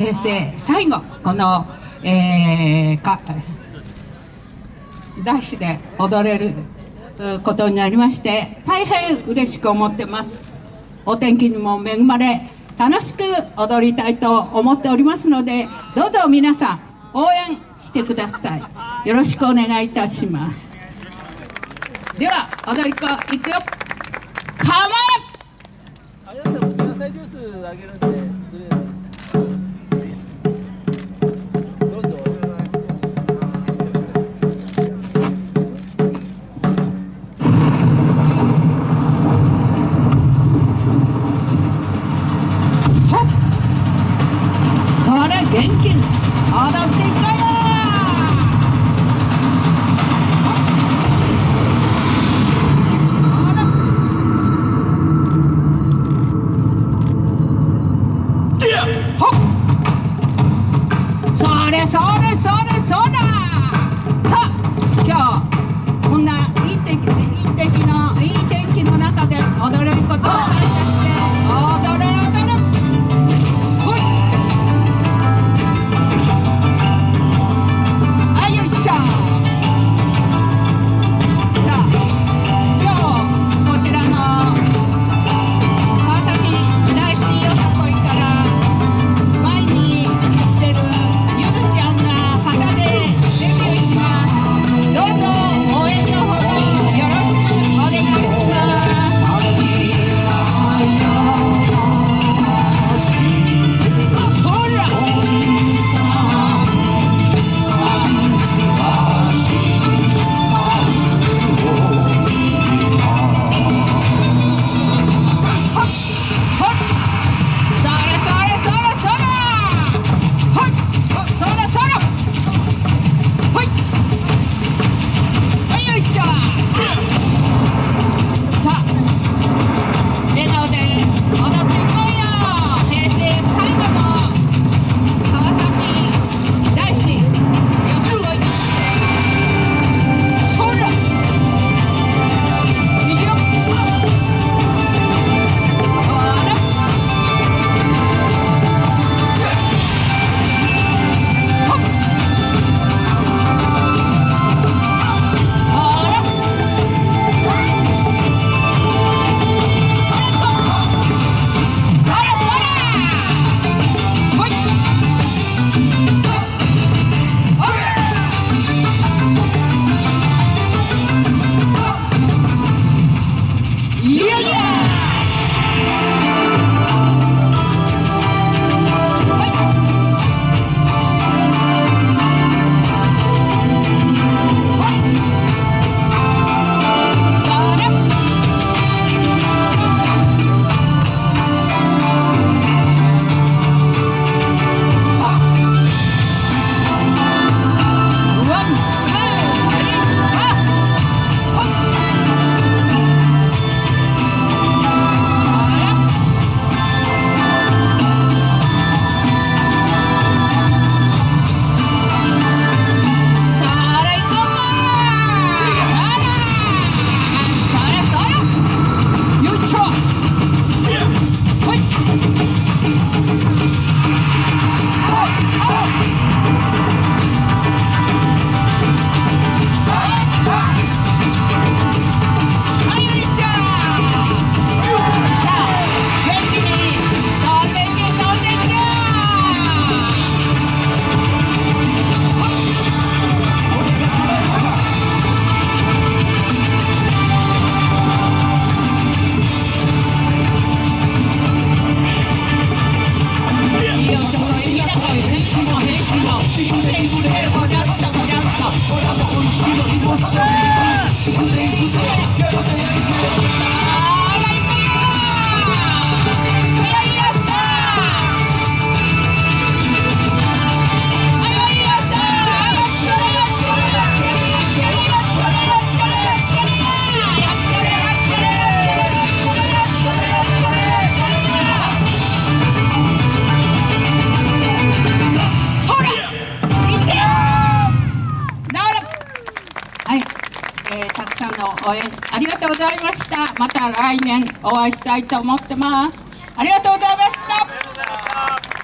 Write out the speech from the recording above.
平成最後この、えー、か大師で踊れることになりまして大変嬉しく思ってます。お天気にも恵まれ楽しく踊りたいと思っておりますのでどうぞ皆さん応援してください。よろしくお願いいたします。では踊り子いくよ。構えあれ踊っていきたいよはい、えーたくさんの応援ありがとうございました。また来年お会いしたいと思ってます。ありがとうございました。